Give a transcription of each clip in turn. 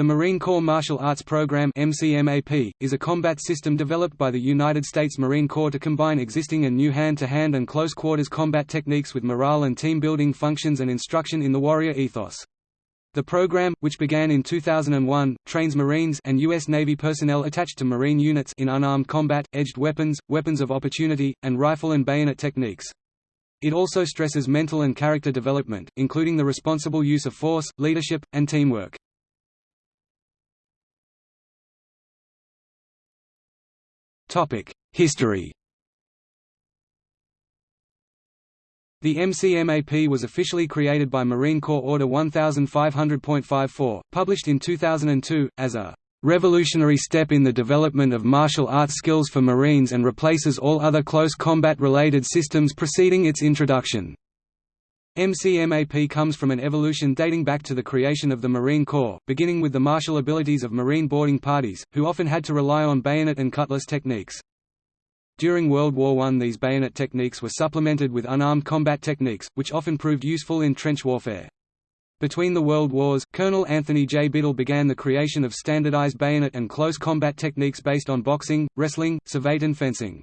The Marine Corps Martial Arts Program MCMAP, is a combat system developed by the United States Marine Corps to combine existing and new hand-to-hand -hand and close-quarters combat techniques with morale and team-building functions and instruction in the warrior ethos. The program, which began in 2001, trains Marines and U.S. Navy personnel attached to Marine units in unarmed combat, edged weapons, weapons of opportunity, and rifle and bayonet techniques. It also stresses mental and character development, including the responsible use of force, leadership, and teamwork. History The MCMAP was officially created by Marine Corps Order 1500.54, published in 2002, as a revolutionary step in the development of martial arts skills for Marines and replaces all other close combat-related systems preceding its introduction. MCMAP comes from an evolution dating back to the creation of the Marine Corps, beginning with the martial abilities of Marine boarding parties, who often had to rely on bayonet and cutlass techniques. During World War I these bayonet techniques were supplemented with unarmed combat techniques, which often proved useful in trench warfare. Between the World Wars, Colonel Anthony J. Biddle began the creation of standardized bayonet and close combat techniques based on boxing, wrestling, savate and fencing.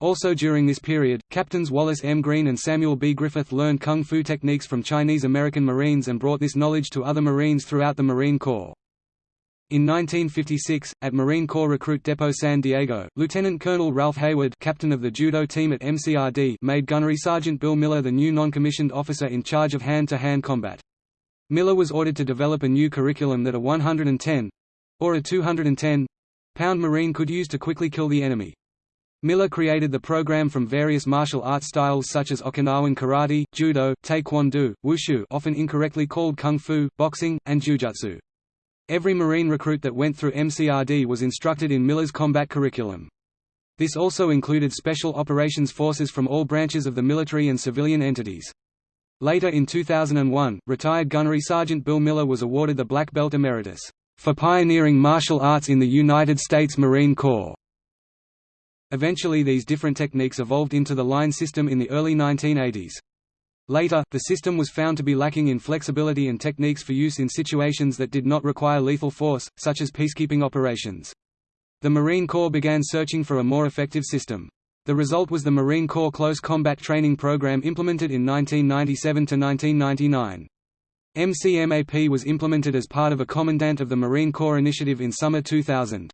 Also during this period, Captains Wallace M. Greene and Samuel B. Griffith learned kung fu techniques from Chinese-American Marines and brought this knowledge to other Marines throughout the Marine Corps. In 1956, at Marine Corps Recruit Depot San Diego, Lieutenant Colonel Ralph Hayward captain of the judo team at MCRD made Gunnery Sergeant Bill Miller the new non-commissioned officer in charge of hand-to-hand -hand combat. Miller was ordered to develop a new curriculum that a 110—or a 210—pound Marine could use to quickly kill the enemy. Miller created the program from various martial arts styles such as Okinawan karate, judo, taekwondo, wushu often incorrectly called kung fu, boxing, and jujutsu. Every Marine recruit that went through MCRD was instructed in Miller's combat curriculum. This also included special operations forces from all branches of the military and civilian entities. Later in 2001, retired gunnery sergeant Bill Miller was awarded the Black Belt Emeritus, for pioneering martial arts in the United States Marine Corps. Eventually these different techniques evolved into the line system in the early 1980s. Later, the system was found to be lacking in flexibility and techniques for use in situations that did not require lethal force, such as peacekeeping operations. The Marine Corps began searching for a more effective system. The result was the Marine Corps Close Combat Training Program implemented in 1997 to 1999. MCMAP was implemented as part of a Commandant of the Marine Corps initiative in summer 2000.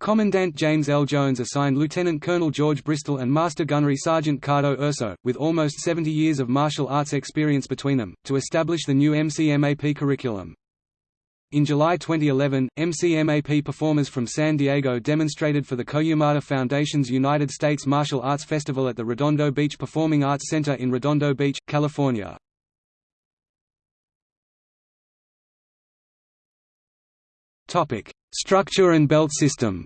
Commandant James L. Jones assigned Lieutenant Colonel George Bristol and Master Gunnery Sergeant Cardo Urso, with almost 70 years of martial arts experience between them, to establish the new MCMAP curriculum. In July 2011, MCMAP performers from San Diego demonstrated for the Koyamada Foundation's United States Martial Arts Festival at the Redondo Beach Performing Arts Center in Redondo Beach, California. Topic: Structure and belt system.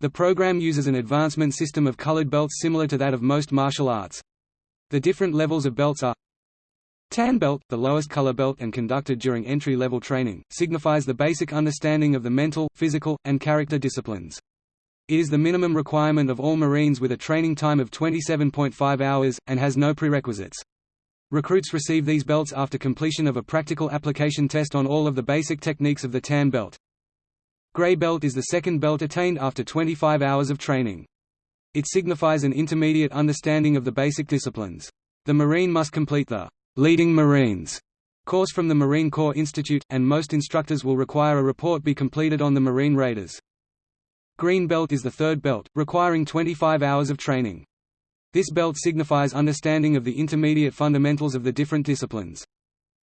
The program uses an advancement system of colored belts similar to that of most martial arts. The different levels of belts are Tan belt, the lowest color belt and conducted during entry-level training, signifies the basic understanding of the mental, physical, and character disciplines. It is the minimum requirement of all Marines with a training time of 27.5 hours, and has no prerequisites. Recruits receive these belts after completion of a practical application test on all of the basic techniques of the tan belt. Gray belt is the second belt attained after 25 hours of training. It signifies an intermediate understanding of the basic disciplines. The Marine must complete the Leading Marines course from the Marine Corps Institute, and most instructors will require a report be completed on the Marine Raiders. Green belt is the third belt, requiring 25 hours of training. This belt signifies understanding of the intermediate fundamentals of the different disciplines.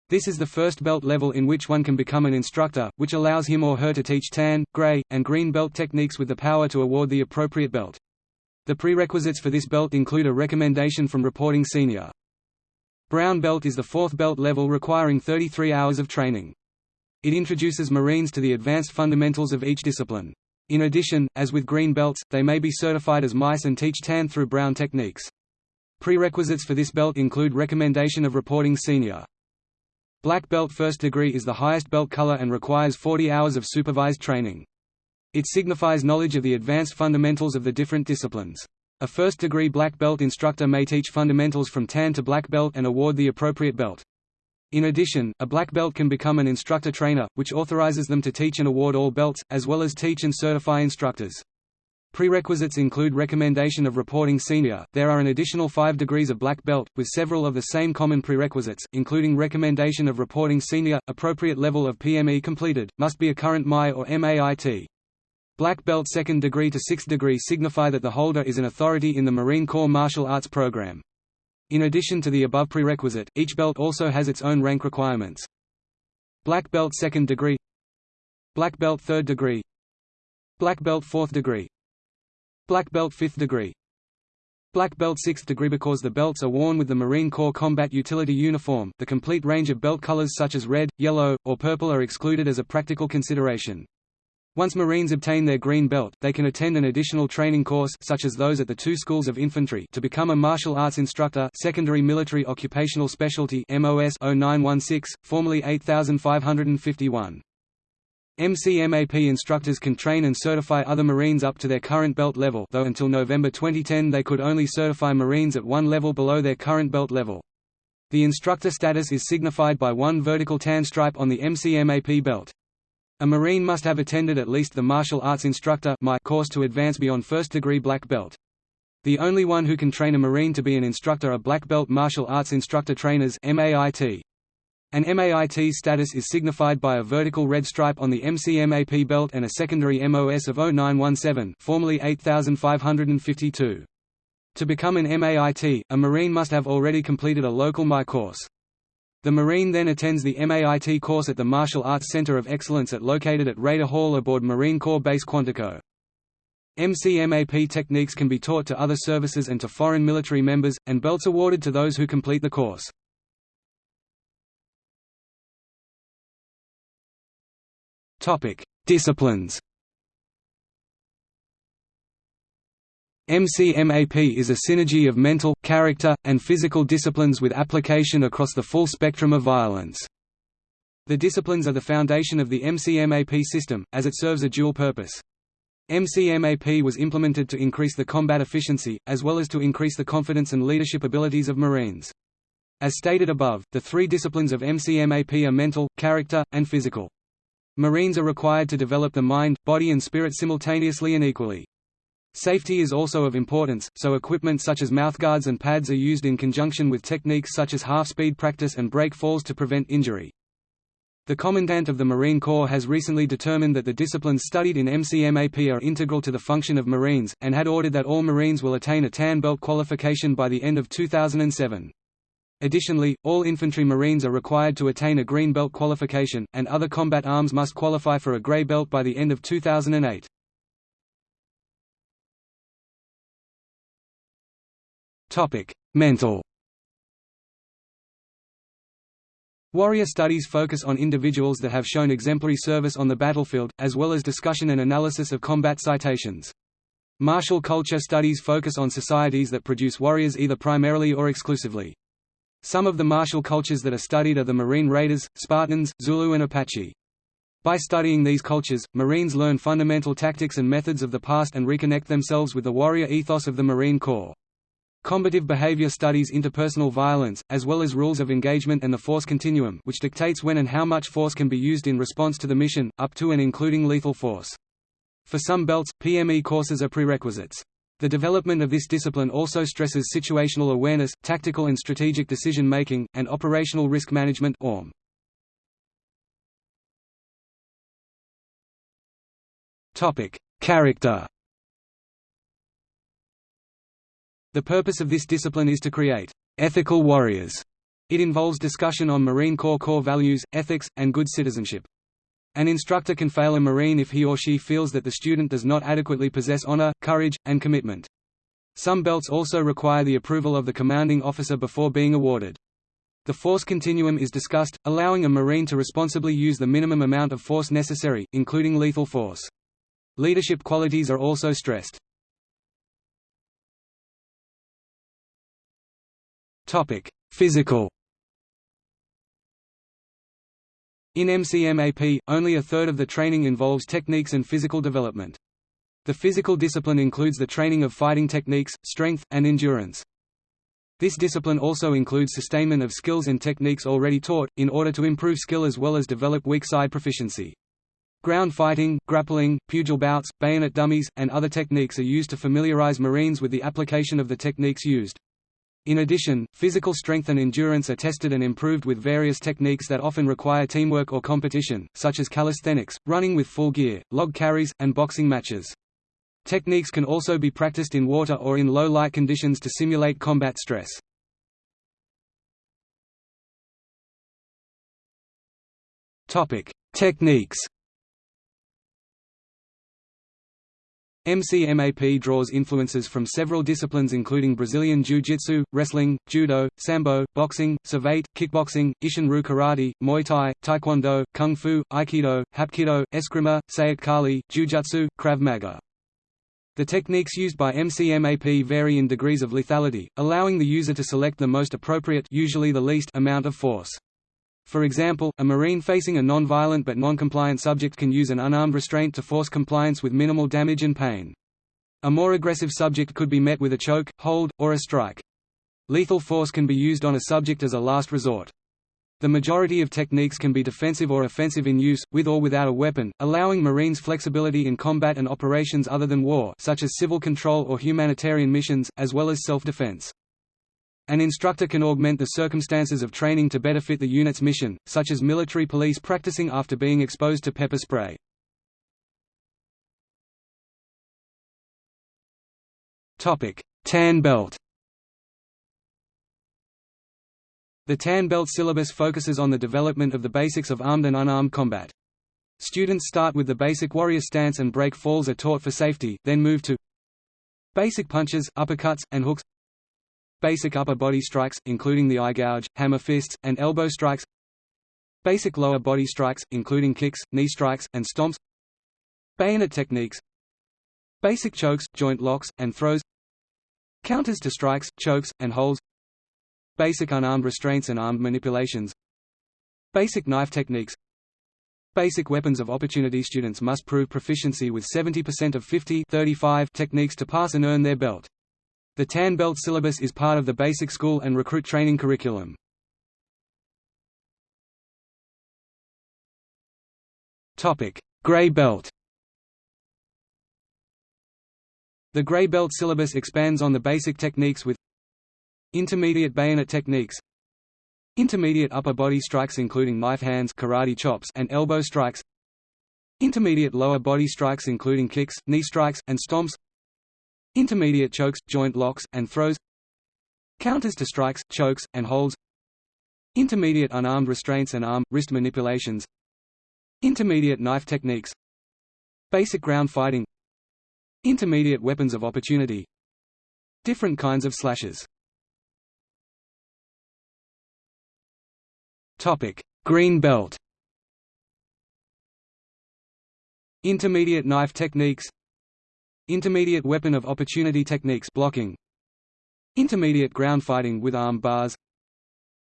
This is the first belt level in which one can become an instructor, which allows him or her to teach tan, gray, and green belt techniques with the power to award the appropriate belt. The prerequisites for this belt include a recommendation from reporting senior. Brown belt is the fourth belt level requiring 33 hours of training. It introduces Marines to the advanced fundamentals of each discipline. In addition, as with green belts, they may be certified as mice and teach tan through brown techniques. Prerequisites for this belt include recommendation of reporting senior. Black belt first degree is the highest belt color and requires 40 hours of supervised training. It signifies knowledge of the advanced fundamentals of the different disciplines. A first-degree black belt instructor may teach fundamentals from tan to black belt and award the appropriate belt. In addition, a black belt can become an instructor trainer, which authorizes them to teach and award all belts, as well as teach and certify instructors. Prerequisites include recommendation of reporting senior. There are an additional five degrees of black belt, with several of the same common prerequisites, including recommendation of reporting senior, appropriate level of PME completed, must be a current MI or MAIT. Black belt second degree to sixth degree signify that the holder is an authority in the Marine Corps martial arts program. In addition to the above prerequisite, each belt also has its own rank requirements. Black belt second degree Black belt third degree Black belt fourth degree Black belt 5th degree Black belt 6th degree because the belts are worn with the Marine Corps Combat Utility Uniform the complete range of belt colors such as red, yellow, or purple are excluded as a practical consideration. Once Marines obtain their green belt, they can attend an additional training course such as those at the two schools of infantry to become a martial arts instructor secondary military occupational specialty MOS 0916, formerly 8551. MCMAP instructors can train and certify other Marines up to their current belt level though until November 2010 they could only certify Marines at one level below their current belt level. The instructor status is signified by one vertical tan stripe on the MCMAP belt. A Marine must have attended at least the Martial Arts Instructor course to advance beyond first degree black belt. The only one who can train a Marine to be an instructor are black belt martial arts instructor trainers MAIT. An MAIT status is signified by a vertical red stripe on the MCMAP belt and a secondary MOS of 0917 formerly 8552. To become an MAIT, a Marine must have already completed a local MI course. The Marine then attends the MAIT course at the Martial Arts Center of Excellence at located at Raider Hall aboard Marine Corps Base Quantico. MCMAP techniques can be taught to other services and to foreign military members, and belts awarded to those who complete the course. Disciplines. MCMAP is a synergy of mental, character, and physical disciplines with application across the full spectrum of violence. The disciplines are the foundation of the MCMAP system, as it serves a dual purpose. MCMAP was implemented to increase the combat efficiency, as well as to increase the confidence and leadership abilities of Marines. As stated above, the three disciplines of MCMAP are mental, character, and physical. Marines are required to develop the mind, body and spirit simultaneously and equally. Safety is also of importance, so equipment such as mouthguards and pads are used in conjunction with techniques such as half-speed practice and break falls to prevent injury. The Commandant of the Marine Corps has recently determined that the disciplines studied in MCMAP are integral to the function of Marines, and had ordered that all Marines will attain a tan belt qualification by the end of 2007. Additionally, all infantry Marines are required to attain a green belt qualification, and other combat arms must qualify for a gray belt by the end of 2008. Mental Warrior studies focus on individuals that have shown exemplary service on the battlefield, as well as discussion and analysis of combat citations. Martial culture studies focus on societies that produce warriors either primarily or exclusively. Some of the martial cultures that are studied are the Marine Raiders, Spartans, Zulu and Apache. By studying these cultures, Marines learn fundamental tactics and methods of the past and reconnect themselves with the warrior ethos of the Marine Corps. Combative behavior studies interpersonal violence, as well as rules of engagement and the force continuum which dictates when and how much force can be used in response to the mission, up to and including lethal force. For some belts, PME courses are prerequisites. The development of this discipline also stresses situational awareness, tactical and strategic decision-making, and operational risk management ORM. Character The purpose of this discipline is to create ethical warriors. It involves discussion on Marine Corps core values, ethics, and good citizenship. An instructor can fail a Marine if he or she feels that the student does not adequately possess honor, courage, and commitment. Some belts also require the approval of the commanding officer before being awarded. The force continuum is discussed, allowing a Marine to responsibly use the minimum amount of force necessary, including lethal force. Leadership qualities are also stressed. Physical In MCMAP, only a third of the training involves techniques and physical development. The physical discipline includes the training of fighting techniques, strength, and endurance. This discipline also includes sustainment of skills and techniques already taught, in order to improve skill as well as develop weak side proficiency. Ground fighting, grappling, pugil bouts, bayonet dummies, and other techniques are used to familiarize Marines with the application of the techniques used. In addition, physical strength and endurance are tested and improved with various techniques that often require teamwork or competition, such as calisthenics, running with full gear, log carries, and boxing matches. Techniques can also be practiced in water or in low light conditions to simulate combat stress. Topic: Techniques MCMAP draws influences from several disciplines including Brazilian Jiu-Jitsu, wrestling, judo, sambo, boxing, savate, kickboxing, Isshin-Ryu karate, Muay Thai, Taekwondo, Kung Fu, Aikido, Hapkido, Eskrima, Silat Kali, Jujutsu, Krav Maga. The techniques used by MCMAP vary in degrees of lethality, allowing the user to select the most appropriate usually the least amount of force. For example, a Marine facing a non-violent but non-compliant subject can use an unarmed restraint to force compliance with minimal damage and pain. A more aggressive subject could be met with a choke, hold, or a strike. Lethal force can be used on a subject as a last resort. The majority of techniques can be defensive or offensive in use, with or without a weapon, allowing Marines flexibility in combat and operations other than war such as civil control or humanitarian missions, as well as self-defense. An instructor can augment the circumstances of training to better fit the unit's mission, such as military police practicing after being exposed to pepper spray. Tan belt The Tan Belt syllabus focuses on the development of the basics of armed and unarmed combat. Students start with the basic warrior stance and break falls are taught for safety, then move to basic punches, uppercuts, and hooks Basic upper body strikes, including the eye gouge, hammer fists, and elbow strikes. Basic lower body strikes, including kicks, knee strikes, and stomps. Bayonet techniques. Basic chokes, joint locks, and throws. Counters to strikes, chokes, and holds. Basic unarmed restraints and armed manipulations. Basic knife techniques. Basic weapons of opportunity. Students must prove proficiency with 70% of 50 35 techniques to pass and earn their belt. The Tan Belt syllabus is part of the basic school and recruit training curriculum. Gray Belt. The Gray Belt syllabus expands on the basic techniques with Intermediate bayonet techniques. Intermediate upper body strikes including knife hands karate chops and elbow strikes. Intermediate lower body strikes including kicks, knee strikes, and stomps Intermediate chokes, joint locks, and throws Counters to strikes, chokes, and holds Intermediate unarmed restraints and arm, wrist manipulations Intermediate knife techniques Basic ground fighting Intermediate weapons of opportunity Different kinds of slashes. Topic Green belt. Intermediate knife techniques Intermediate weapon of opportunity techniques blocking. Intermediate ground fighting with arm bars.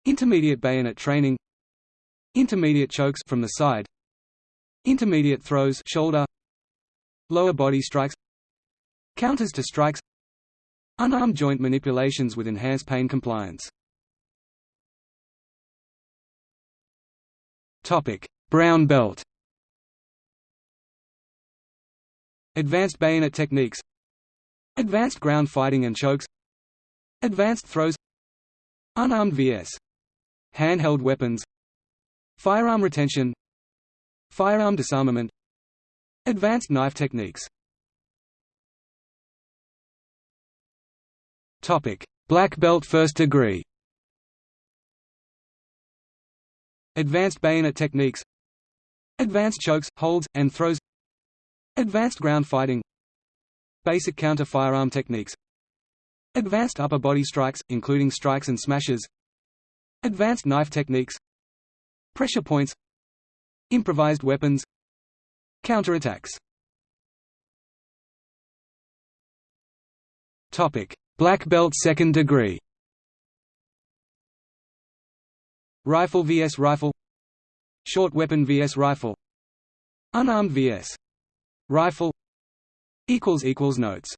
Intermediate bayonet training. Intermediate chokes from the side. Intermediate throws shoulder. Lower body strikes. Counters to strikes. Unarmed joint manipulations with enhanced pain compliance. Topic Brown belt Advanced bayonet techniques. Advanced ground fighting and chokes. Advanced throws. Unarmed vs. Handheld weapons. Firearm retention. Firearm disarmament. Advanced knife techniques. Black belt first degree. Advanced bayonet techniques. Advanced chokes, holds, and throws Advanced ground fighting. Basic counter-firearm techniques. Advanced upper body strikes, including strikes and smashes. Advanced knife techniques. Pressure points. Improvised weapons. Counterattacks. Black belt second degree. Rifle vs. rifle. Short weapon vs. rifle. Unarmed vs Rifle equals equals Notes